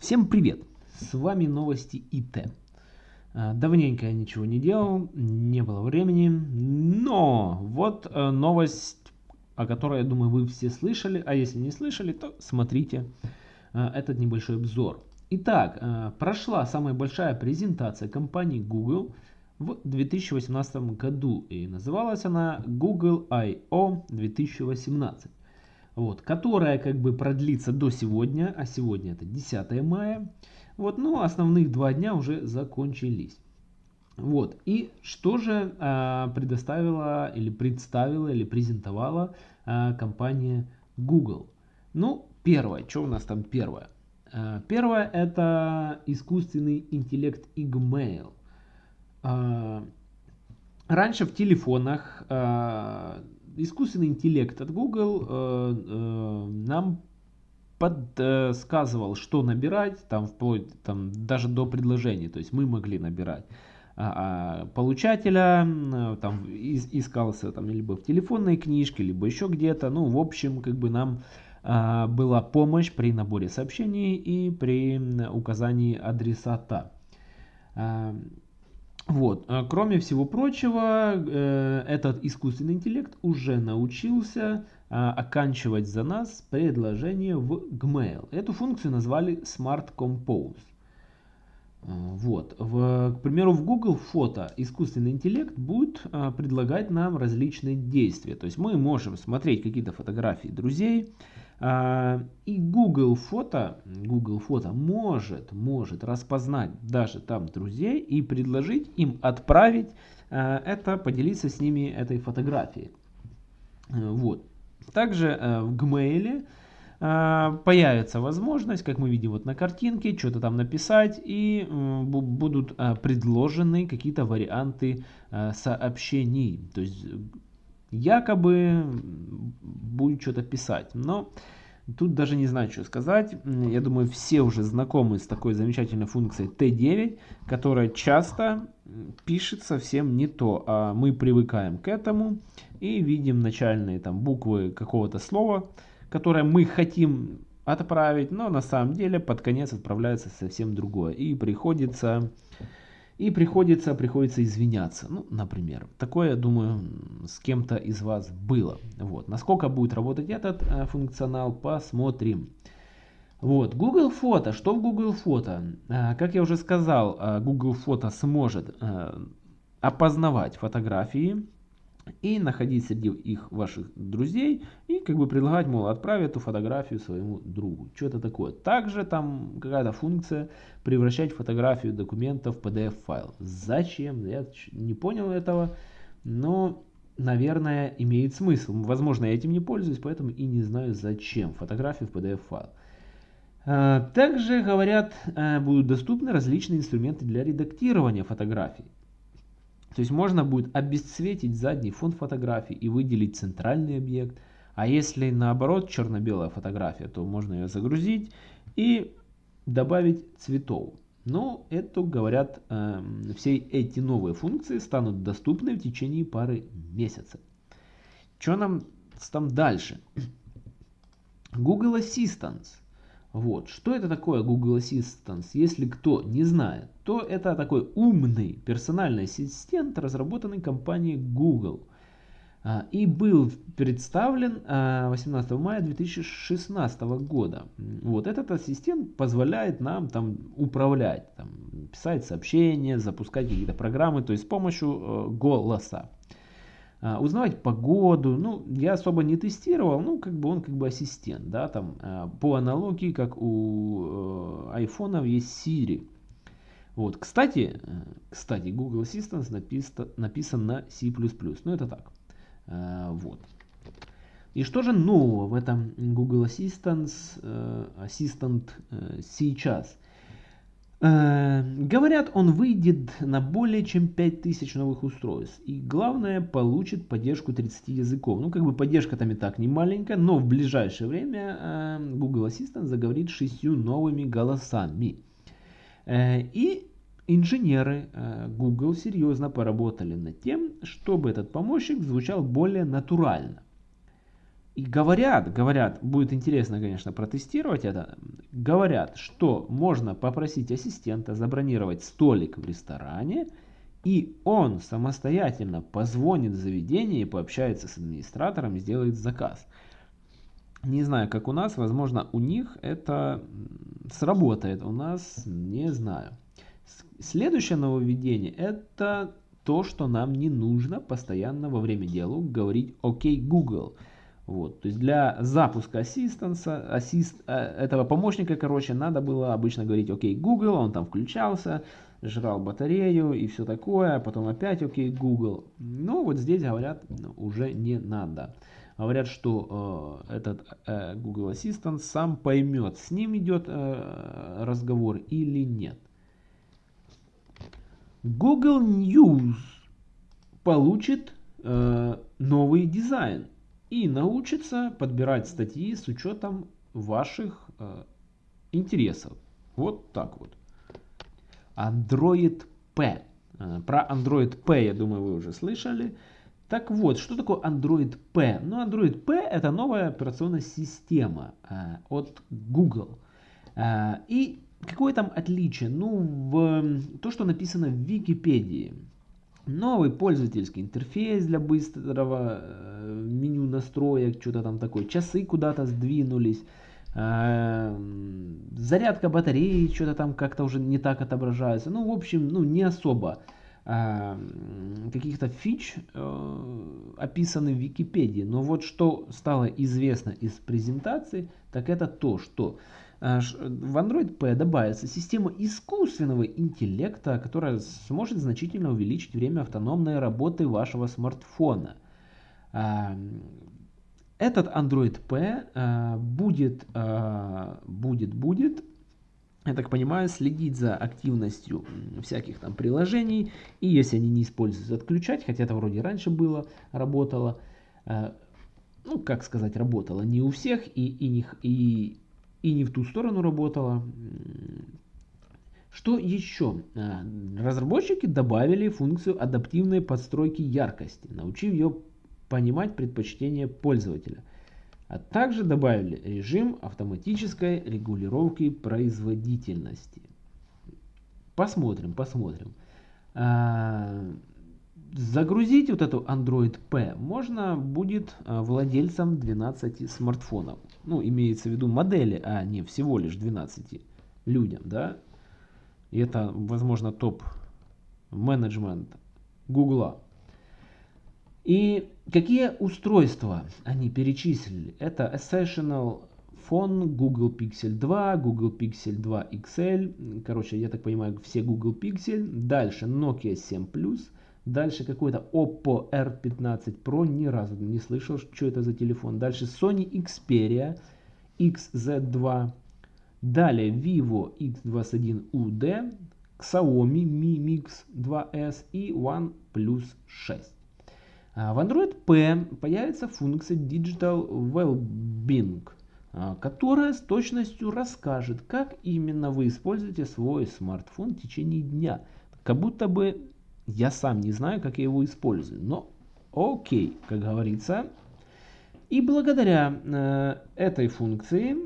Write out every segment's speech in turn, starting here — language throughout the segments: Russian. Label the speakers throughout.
Speaker 1: Всем привет! С вами новости ИТ. А, давненько я ничего не делал, не было времени, но вот э, новость, о которой, я думаю, вы все слышали, а если не слышали, то смотрите э, этот небольшой обзор. Итак, э, прошла самая большая презентация компании Google в 2018 году и называлась она Google I.O. 2018 вот, которая как бы продлится до сегодня, а сегодня это 10 мая. Вот, ну, основных два дня уже закончились. Вот, и что же а, предоставила или представила или презентовала а, компания Google? Ну, первое, что у нас там первое? А, первое это искусственный интеллект Igmail. А, раньше в телефонах а, искусственный интеллект от Google э, э, нам подсказывал, что набирать, там вплоть там, даже до предложений. То есть мы могли набирать а, а получателя, э, там искался там либо в телефонной книжке, либо еще где-то. Ну, в общем, как бы нам а, была помощь при наборе сообщений и при указании адресата. Вот. А кроме всего прочего, э, этот искусственный интеллект уже научился а, оканчивать за нас предложение в Gmail. Эту функцию назвали Smart Compose. А, вот. В, к примеру, в Google фото искусственный интеллект будет предлагать нам различные действия. То есть мы можем смотреть какие-то фотографии друзей, и Google фото, Google фото может, может распознать даже там друзей и предложить им отправить а, это, поделиться с ними этой фотографией. А, вот. Также в Gmail появится возможность, как мы видим вот на картинке, что-то там написать и будут предложены какие-то варианты сообщений. То есть якобы будет что-то писать. Но тут даже не знаю, что сказать. Я думаю, все уже знакомы с такой замечательной функцией T9, которая часто пишет совсем не то, а мы привыкаем к этому и видим начальные там буквы какого-то слова, которое мы хотим отправить, но на самом деле под конец отправляется совсем другое. И приходится и приходится, приходится извиняться. Ну, например. Такое, думаю, с кем-то из вас было. Вот. Насколько будет работать этот э, функционал, посмотрим. Вот, Google Фото. Что в Google Фото? Э, как я уже сказал, э, Google Фото сможет опознавать фотографии и находить среди их ваших друзей и как бы предлагать, мол, отправь эту фотографию своему другу. Что это такое? Также там какая-то функция превращать фотографию документа в PDF файл. Зачем? Я не понял этого, но наверное имеет смысл. Возможно я этим не пользуюсь, поэтому и не знаю зачем фотографию в PDF файл. А, также, говорят, э, будут доступны различные инструменты для редактирования фотографий. То есть можно будет обесцветить задний фон фотографии и выделить центральный объект. А если наоборот черно-белая фотография, то можно ее загрузить и добавить цветов. Но это, говорят, э, все эти новые функции станут доступны в течение пары месяцев. Что нам там дальше? Google Assistant вот. Что это такое Google Assistant? Если кто не знает, то это такой умный персональный ассистент, разработанный компанией Google. А, и был представлен 18 а, мая 2016 года. Вот этот ассистент позволяет нам там управлять, там, писать сообщения, запускать какие-то программы, то есть с помощью э, голоса. А, узнавать погоду. Ну, я особо не тестировал, ну, как бы он как бы ассистент, да, там, а, по аналогии, как у э, айфонов есть Siri. Вот, кстати, э, кстати, Google Assistant написан, написан на C++, ну, это так, а, вот. И что же нового в этом Google Assistant, э, Assistant сейчас? Э, говорят, он выйдет на более чем 5000 новых устройств. И главное, получит поддержку 30 языков. Ну, как бы поддержка там и так не маленькая, но в ближайшее время э, Google Assistant заговорит шестью новыми голосами. Э, и инженеры Google серьезно поработали над тем, чтобы этот помощник звучал более натурально. И говорят, говорят, будет интересно, конечно, протестировать это, говорят, что можно попросить ассистента забронировать столик в ресторане, и он самостоятельно позвонит в заведение и пообщается с администратором сделает заказ. Не знаю, как у нас, возможно, у них это сработает, у нас не знаю. Следующее нововведение это то, что нам не нужно постоянно во время диалога говорить «Окей, Google». Вот, то есть для запуска ассистанса, ассист, э, этого помощника, короче, надо было обычно говорить «Окей, Google», он там включался, жрал батарею и все такое, потом опять «Окей, Google». Ну, вот здесь говорят, уже не надо. Говорят, что э, этот э, Google Assistant сам поймет, с ним идет э, разговор или нет. Google News получит э, новый дизайн и научится подбирать статьи с учетом ваших э, интересов. Вот так вот. Android P. Э, про Android P, я думаю, вы уже слышали. Так вот, что такое Android P? Ну, Android P это новая операционная система э, от Google. Э, и какое там отличие? Ну, в то, что написано в Википедии. Новый пользовательский интерфейс для быстрого э, меню настроек, что-то там такое. Часы куда-то сдвинулись. Э, зарядка батареи что-то там как-то уже не так отображается. Ну, в общем, ну, не особо э, каких-то фич описаны в Википедии. Но вот что стало известно из презентации, так это то, что Э, в Android P добавится система искусственного интеллекта, которая сможет значительно увеличить время автономной работы вашего смартфона. Э, этот Android P э, будет, будет, будет, я так понимаю, следить за активностью всяких там приложений. И если они не используются, отключать, хотя это вроде раньше было, работало. Ну, как сказать, работало не у всех и, и, не, и и не в ту сторону работала. Что еще? А, разработчики добавили функцию адаптивной подстройки яркости, научив ее понимать предпочтения пользователя. А также добавили режим автоматической регулировки производительности. Посмотрим, посмотрим. Загрузить вот эту Android P можно будет а, владельцам 12 смартфонов ну, имеется в виду модели, а не всего лишь 12 людям, да, и это, возможно, топ-менеджмент Гугла. И какие устройства они перечислили? Это Essential Phone, Google Pixel 2, Google Pixel 2 XL, короче, я так понимаю, все Google Pixel, дальше Nokia 7 Plus, Дальше какой-то Oppo R15 Pro, ни разу не слышал, что это за телефон. Дальше Sony Xperia XZ2. Далее Vivo X21UD, Xiaomi Mi Mix 2S и OnePlus 6. А, в Android P появится функция Digital Wellbeing, а, которая с точностью расскажет, как именно вы используете свой смартфон в течение дня. Как будто бы я сам не знаю, как я его использую, но окей, как говорится. И благодаря э, этой функции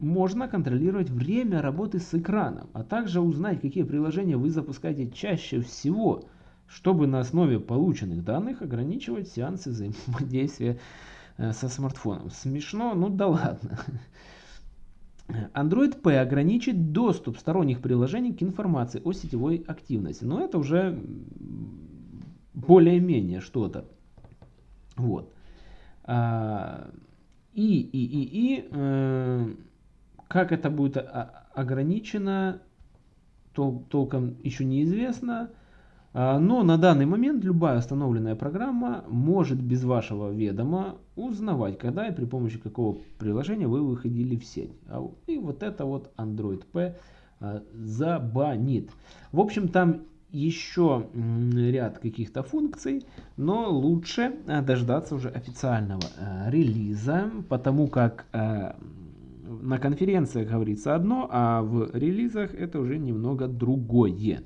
Speaker 1: можно контролировать время работы с экраном, а также узнать, какие приложения вы запускаете чаще всего, чтобы на основе полученных данных ограничивать сеансы взаимодействия э, со смартфоном. Смешно? Ну да ладно. Android P ограничит доступ сторонних приложений к информации о сетевой активности. Но это уже более-менее что-то. Вот. А, и, и, и, и э, как это будет ограничено, толком еще неизвестно. А, но на данный момент любая установленная программа может без вашего ведома узнавать, когда и при помощи какого приложения вы выходили в сеть. А и вот это вот Android P а, забанит. В общем, там еще ряд каких-то функций, но лучше дождаться уже официального релиза, потому как на конференциях говорится одно, а в релизах это уже немного другое.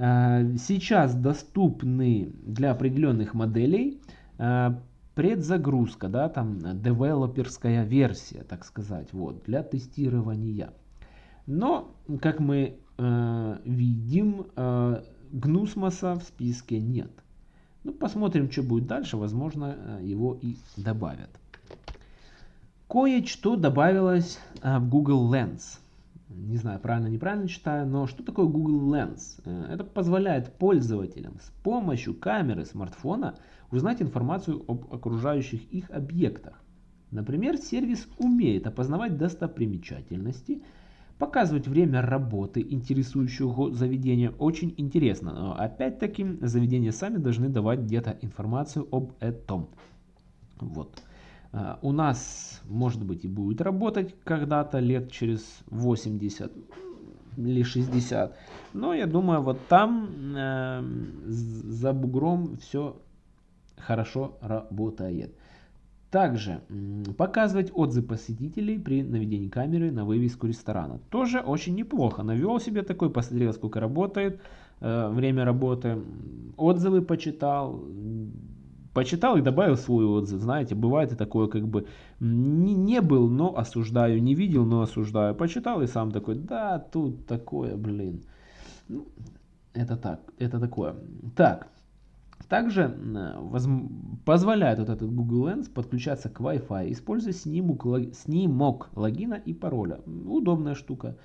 Speaker 1: Э, сейчас доступны для определенных моделей э, предзагрузка, да, там девелоперская версия, так сказать, вот, для тестирования. Но, как мы э, видим, э, Гнусмоса в списке нет. Ну, посмотрим, что будет дальше, возможно, э, его и добавят. Кое-что добавилось э, в Google Lens. Не знаю, правильно, неправильно читаю, но что такое Google Lens? Э, это позволяет пользователям с помощью камеры смартфона узнать информацию об окружающих их объектах. Например, сервис умеет опознавать достопримечательности, показывать время работы интересующего заведения. Очень интересно, но опять-таки заведения сами должны давать где-то информацию об этом. Вот. А, у нас, может быть, и будет работать когда-то лет через 80 или 60. Но я думаю, вот там э, за бугром все хорошо работает. Также показывать отзывы посетителей при наведении камеры на вывеску ресторана. Тоже очень неплохо. Навел себе такой, посмотрел, сколько работает, э, время работы, отзывы почитал, почитал и добавил свой отзыв. Знаете, бывает и такое, как бы не, не был, но осуждаю, не видел, но осуждаю. Почитал и сам такой, да, тут такое, блин. Ну, это так, это такое. Так, также воз... позволяет вот этот Google Lens подключаться к Wi-Fi, используя снимок, снимок логина и пароля. Удобная штука.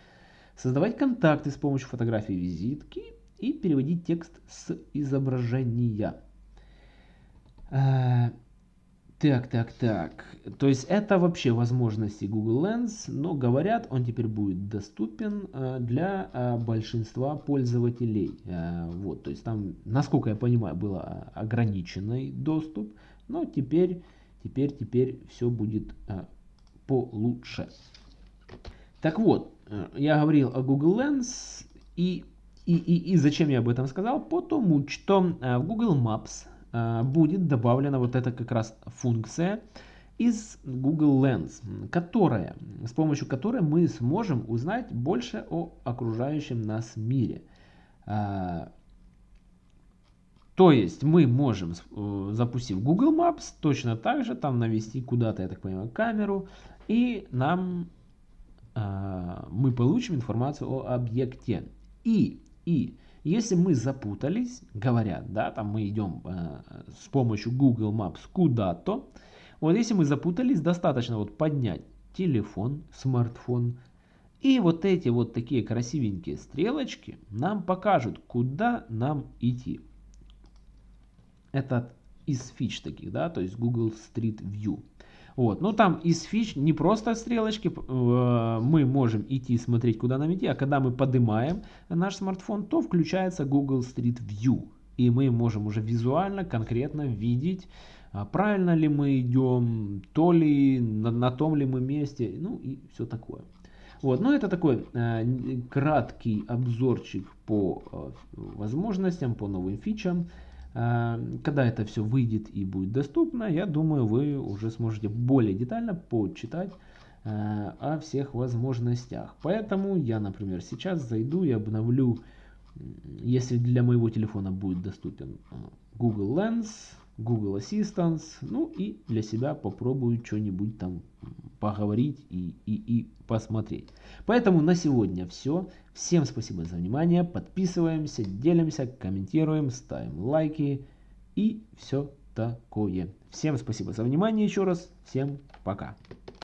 Speaker 1: Создавать контакты с помощью фотографии визитки и переводить текст с изображения. Э, так, так, так. То есть это вообще возможности Google Lens, но говорят, он теперь будет доступен э, для э, большинства пользователей. Вот, то есть там, насколько я понимаю, был ограниченный доступ, но теперь, теперь, теперь все будет получше. Так вот, я говорил о Google Lens и, и, и, и зачем я об этом сказал? Потому что в Google Maps будет добавлена вот эта как раз функция из Google Lens, которая, с помощью которой мы сможем узнать больше о окружающем нас мире. Э, то есть мы можем, э, запустив Google Maps, точно так же там навести куда-то, я так понимаю, камеру, и нам мы получим информацию о объекте. И, и если мы запутались, говорят, да, там мы идем э, с помощью Google Maps куда-то, вот если мы запутались, достаточно вот поднять телефон, смартфон, и вот эти вот такие красивенькие стрелочки нам покажут, куда нам идти. Это из фич таких, да, то есть Google Street View. Вот. Ну там из фич не просто стрелочки, э, мы можем идти смотреть, куда нам идти, а когда мы поднимаем наш смартфон, то включается Google Street View. И мы можем уже визуально, конкретно видеть, а, правильно ли мы идем, то ли на, на том ли мы месте, ну и все такое. Вот, ну это такой э, краткий обзорчик по э, возможностям, по новым фичам. Э, когда это все выйдет и будет доступно, я думаю, вы уже сможете более детально почитать э, о всех возможностях. Поэтому я, например, сейчас зайду и обновлю, если для моего телефона будет доступен э, Google Lens, Google Assistant, ну и для себя попробую что-нибудь там поговорить и, и, и посмотреть. Поэтому на сегодня все. Всем спасибо за внимание. Подписываемся, делимся, комментируем, ставим лайки и все такое. Всем спасибо за внимание еще раз. Всем пока.